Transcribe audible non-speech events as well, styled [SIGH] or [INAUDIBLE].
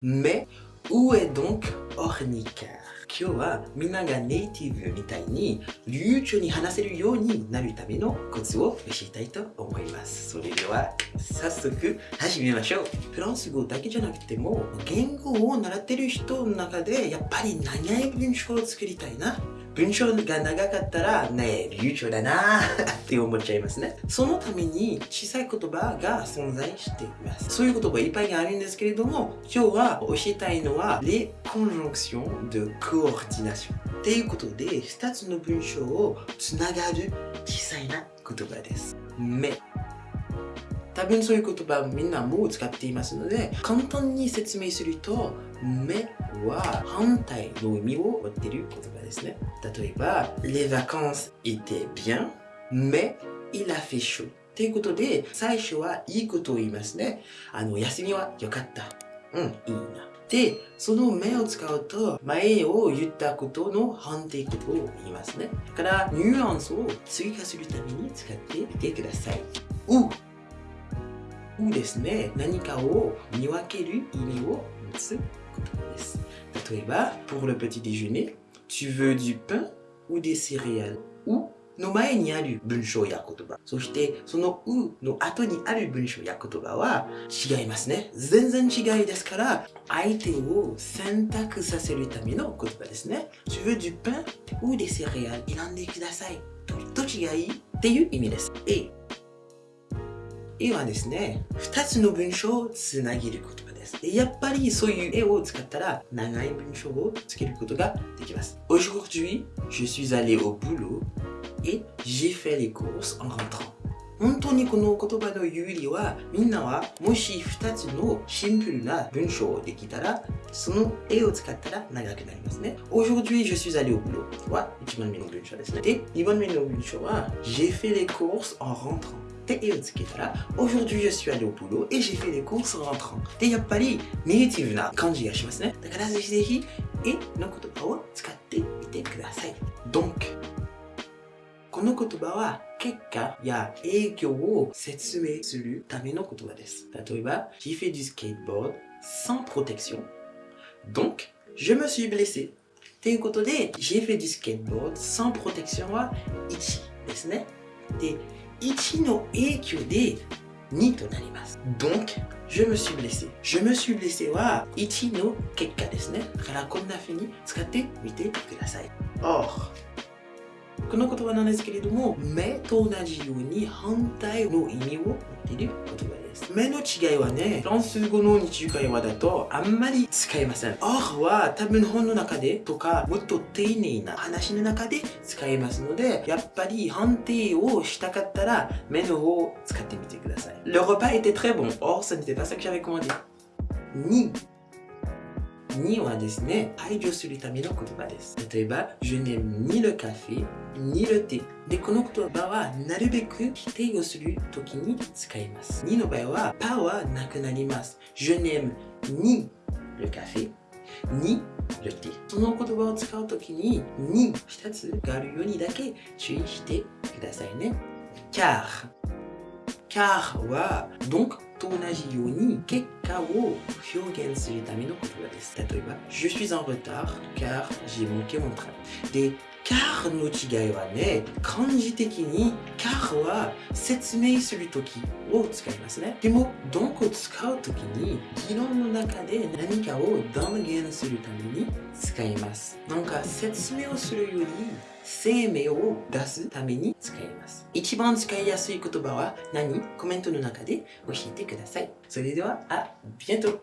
Mais où est donc Ornica 今日はみんながネイティブみたいに流暢に話せるようになるためのコツを教えたいと思います。それでは早速始めましょう。フランス語だけじゃなくても言語を習ってる人の中でやっぱり長い文章を作りたいな文章が長かったらねえ、流暢だな [LAUGHS] って思っちゃいますね。そのために小さい言葉が存在しています。そういう言葉いっぱいあるんですけれども、今日は教えたいのは、les conjonctions de coordination っていうことで、2つの文章をつながる小さいな言葉です。mais 多分そういう言葉みんなもう使っていますので簡単に説明すると目は反対の意味を持っている言葉ですね。例えば Les vacances étaient bien mais il a fait chaud. ということで最初はいいことを言いますね。あの休みは良かった。うんいいな。で、その目を使うと、前を言ったことの反対ことを言いますね。だから、ニュアンスを追加するために使ってみてください。ううですね、何かを見分ける意味を持つ言葉です。例えば、pour le petit déjeuner, tu veux du pain ou des céréales? うの前にある文章や言葉。そして、そのうの後にある文章や言葉は違いますね。全然違いですから、相手を選択させるための言葉ですね。tu veux du pain ou des céréales? 選んでください。どっちがいっていう意味です。え絵はですね、二つの文章をつなげる言葉です。でやっぱりそういう絵を使ったら長い文章をつけることができます。Aujourd'hui, je suis allé au boulot et j'ai fait les courses en rentrant. 本当にこの言葉の有利はみんなはもし2つのシンプルな文章をできたらその絵を使ったら長くなりますね。Aujourd'hui, je suis allé au boulot は1番目の文章ですね。で、2番目の文章は J'ai fait les courses en rentrant Aujourd'hui, je suis allé au boulot et j'ai fait les courses en rentrant で、やっぱりネイティブな感じがしますね。だからぜひぜひ絵の言葉を使ってみてください。Donc この言葉は結果や影響を説明するための言葉です。例えば、j'ai fait du skateboard sans protection. Donc, je me suis blessé. ということで、j'ai fait du skateboard sans protection は1ですね。で、 1の影響で2となります。Donc, je me suis blessé. je me suis blessé は1の結果ですね。だからこんな風に使ってみてください。Or, この言葉なんですけれども、目と同じように反対の意味を持っている言葉です。です目の違いはね、フランス語の日常会話だとあんまり使いません。or は多分本の中でとか、もっと丁寧な話の中で使いますので、やっぱり判定をしたかったら、目の方を使ってみてください。Le repas était très bon. Or, ce n'était pas ça que j'avais commandé. 2にはですね、排除するための言葉です。例えば、je n'aime ni le café, ni le thé. で、この言葉はなるべく否定をするときに使います。にの場合は、パはなくなります。je n'aime ni le café, ni le thé. その言葉を使うときに、に2つがあるようにだけ注意してくださいね。car car は donc と同じように結果を表現するための言葉です。例えば、Je suis en retard car j'ai manqué mon train. で、 car の違いはね、漢字的に car は説明するときを使いますね。でも、donc を使うときに議論の中で何かを断言するために使います。なんか説明をするより生命を出すために使います。一番使いやすい言葉は何？コメントの中で教えてください。それでは、あ、ビエント